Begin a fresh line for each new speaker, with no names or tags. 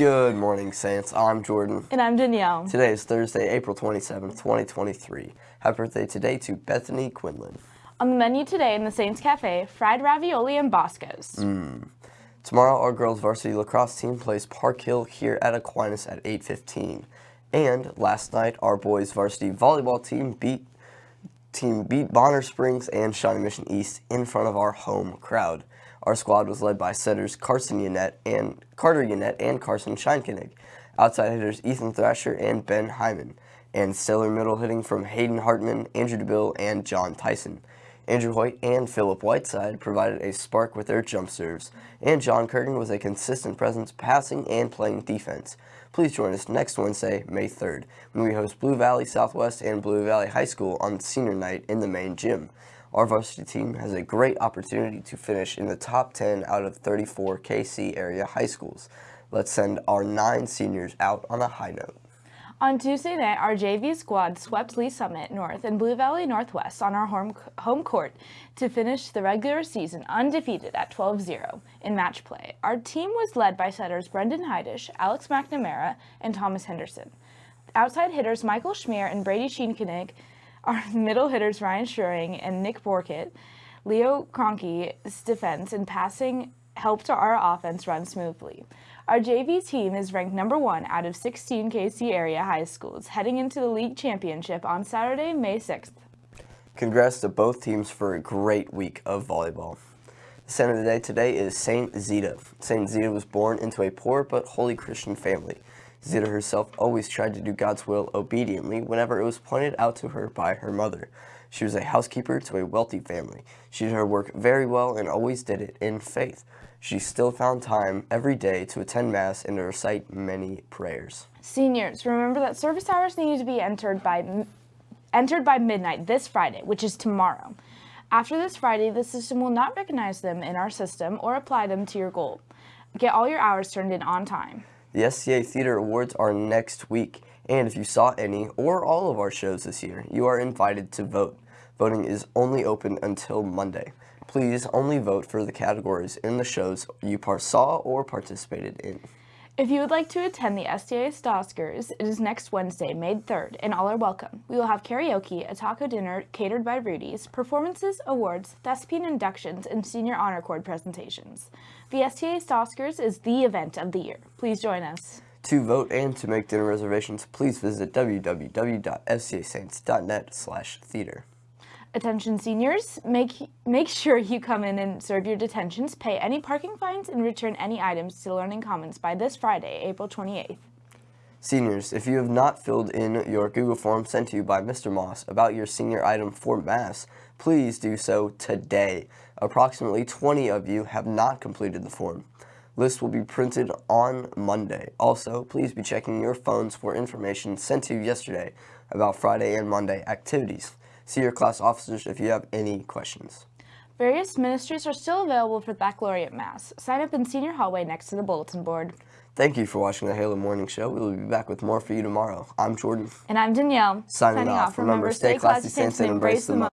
Good morning, Saints. I'm Jordan.
And I'm Danielle.
Today is Thursday, April 27th, 2023. Happy birthday today to Bethany Quinlan.
On the menu today in the Saints Cafe, fried ravioli and Boscos.
Mm. Tomorrow, our girls varsity lacrosse team plays Park Hill here at Aquinas at 8.15. And last night, our boys varsity volleyball team beat team beat Bonner Springs and Shawnee Mission East in front of our home crowd. Our squad was led by setters Carson Yannette and Carter Yannette and Carson Scheinkenig, outside hitters Ethan Thrasher and Ben Hyman, and stellar middle hitting from Hayden Hartman, Andrew DeBill, and John Tyson. Andrew Hoyt and Philip Whiteside provided a spark with their jump serves, and John Curtin was a consistent presence passing and playing defense. Please join us next Wednesday, May 3rd, when we host Blue Valley Southwest and Blue Valley High School on senior night in the main gym. Our varsity team has a great opportunity to finish in the top 10 out of 34 KC area high schools. Let's send our nine seniors out on a high note.
On Tuesday night, our JV squad swept Lee's Summit North and Blue Valley Northwest on our home, home court to finish the regular season undefeated at 12-0 in match play. Our team was led by setters Brendan Heidish, Alex McNamara, and Thomas Henderson. Outside hitters Michael Schmier and Brady Scheenkenig our middle hitters Ryan Schuring and Nick Borkett, Leo Cronke's defense and passing helped our offense run smoothly. Our JV team is ranked number one out of 16 KC area high schools heading into the league championship on Saturday, May 6th.
Congrats to both teams for a great week of volleyball. The center of the day today is Saint Zita. Saint Zita was born into a poor but holy Christian family. Zita herself always tried to do God's will obediently whenever it was pointed out to her by her mother. She was a housekeeper to a wealthy family. She did her work very well and always did it in faith. She still found time every day to attend Mass and to recite many prayers.
Seniors, remember that service hours need to be entered by, entered by midnight this Friday, which is tomorrow. After this Friday, the system will not recognize them in our system or apply them to your goal. Get all your hours turned in on time.
The STA Theater Awards are next week, and if you saw any or all of our shows this year, you are invited to vote. Voting is only open until Monday. Please only vote for the categories in the shows you saw or participated in.
If you would like to attend the STA Oscars, it is next Wednesday, May 3rd, and all are welcome. We will have karaoke, a taco dinner catered by Rudy's, performances, awards, thespian inductions, and senior honor cord presentations. The STA Oscars is the event of the year. Please join us.
To vote and to make dinner reservations, please visit www.stasaints.net slash theater.
Attention seniors, make, make sure you come in and serve your detentions, pay any parking fines, and return any items to Learning Commons by this Friday, April 28th.
Seniors, if you have not filled in your Google form sent to you by Mr. Moss about your senior item for Mass, please do so today. Approximately 20 of you have not completed the form. List will be printed on Monday. Also, please be checking your phones for information sent to you yesterday about Friday and Monday activities. See your class officers if you have any questions.
Various ministries are still available for baccalaureate mass. Sign up in senior hallway next to the bulletin board.
Thank you for watching the Halo Morning Show. We will be back with more for you tomorrow. I'm Jordan.
And I'm Danielle.
Signing, Signing off. off. Remember, stay classy, saints, and embrace the moment.